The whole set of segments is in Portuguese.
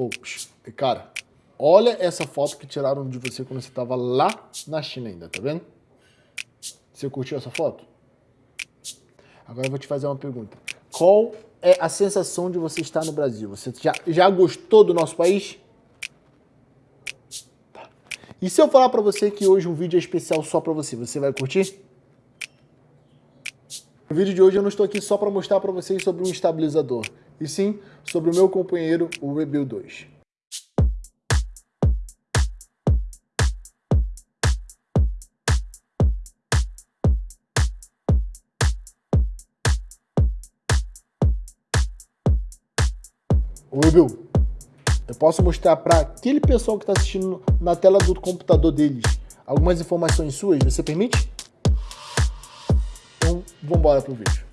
Oh, cara, olha essa foto que tiraram de você quando você estava lá na China ainda, tá vendo? Você curtiu essa foto? Agora eu vou te fazer uma pergunta. Qual é a sensação de você estar no Brasil? Você já, já gostou do nosso país? Tá. E se eu falar para você que hoje um vídeo é especial só para você, você vai curtir? No vídeo de hoje eu não estou aqui só para mostrar para vocês sobre um estabilizador, e sim sobre o meu companheiro, o Rebuild 2. O Rebuild, eu posso mostrar para aquele pessoal que está assistindo na tela do computador deles algumas informações suas, você permite? vamos embora pro vídeo.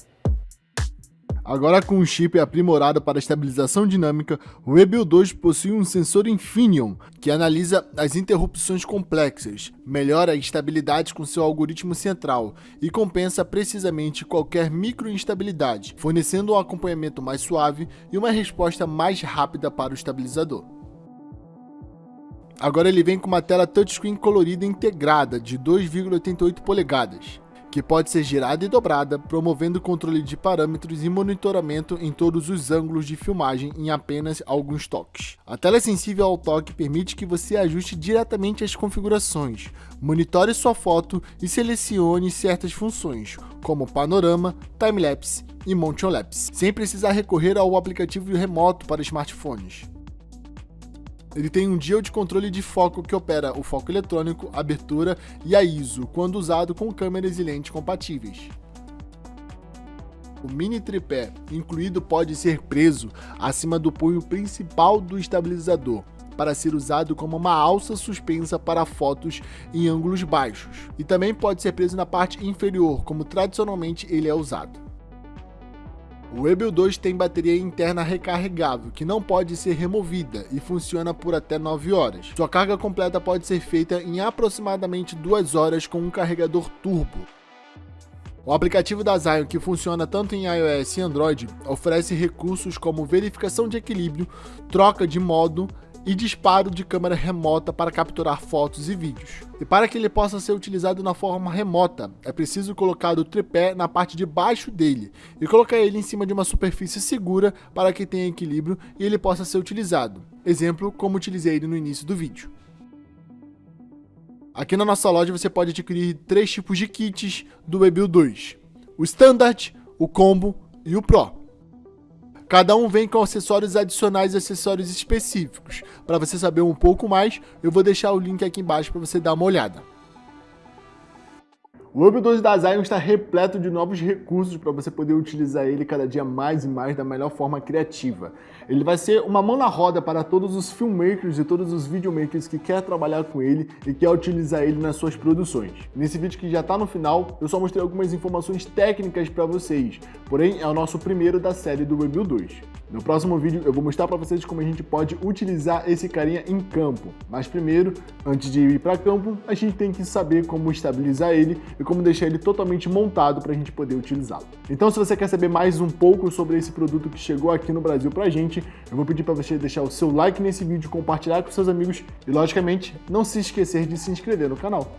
Agora com um chip aprimorado para estabilização dinâmica, o Rebuild 2 possui um sensor Infineon, que analisa as interrupções complexas, melhora a estabilidade com seu algoritmo central e compensa precisamente qualquer microinstabilidade, fornecendo um acompanhamento mais suave e uma resposta mais rápida para o estabilizador. Agora ele vem com uma tela touchscreen colorida integrada de 2,88 polegadas, que pode ser girada e dobrada, promovendo controle de parâmetros e monitoramento em todos os ângulos de filmagem em apenas alguns toques. A tela sensível ao toque permite que você ajuste diretamente as configurações, monitore sua foto e selecione certas funções, como panorama, timelapse e motion lapse, sem precisar recorrer ao aplicativo remoto para smartphones. Ele tem um dial de controle de foco que opera o foco eletrônico, abertura e a ISO, quando usado com câmeras e lentes compatíveis. O mini tripé incluído pode ser preso acima do punho principal do estabilizador, para ser usado como uma alça suspensa para fotos em ângulos baixos, e também pode ser preso na parte inferior, como tradicionalmente ele é usado. O Rebel 2 tem bateria interna recarregável, que não pode ser removida e funciona por até 9 horas. Sua carga completa pode ser feita em aproximadamente 2 horas com um carregador turbo. O aplicativo da Zion, que funciona tanto em iOS e Android, oferece recursos como verificação de equilíbrio, troca de modo, e disparo de câmera remota para capturar fotos e vídeos. E para que ele possa ser utilizado na forma remota, é preciso colocar o tripé na parte de baixo dele e colocar ele em cima de uma superfície segura para que tenha equilíbrio e ele possa ser utilizado. Exemplo, como utilizei ele no início do vídeo. Aqui na nossa loja você pode adquirir três tipos de kits do Webuild 2. O Standard, o Combo e o Pro. Cada um vem com acessórios adicionais e acessórios específicos. Para você saber um pouco mais, eu vou deixar o link aqui embaixo para você dar uma olhada. O Hub 12 da Zion está repleto de novos recursos para você poder utilizar ele cada dia mais e mais da melhor forma criativa. Ele vai ser uma mão na roda para todos os filmmakers e todos os videomakers que quer trabalhar com ele e quer utilizar ele nas suas produções. Nesse vídeo que já está no final, eu só mostrei algumas informações técnicas para vocês, porém é o nosso primeiro da série do Review 2. No próximo vídeo eu vou mostrar para vocês como a gente pode utilizar esse carinha em campo. Mas primeiro, antes de ir para campo, a gente tem que saber como estabilizar ele e como deixar ele totalmente montado para a gente poder utilizá-lo. Então se você quer saber mais um pouco sobre esse produto que chegou aqui no Brasil para a gente, eu vou pedir para você deixar o seu like nesse vídeo, compartilhar com seus amigos e logicamente não se esquecer de se inscrever no canal.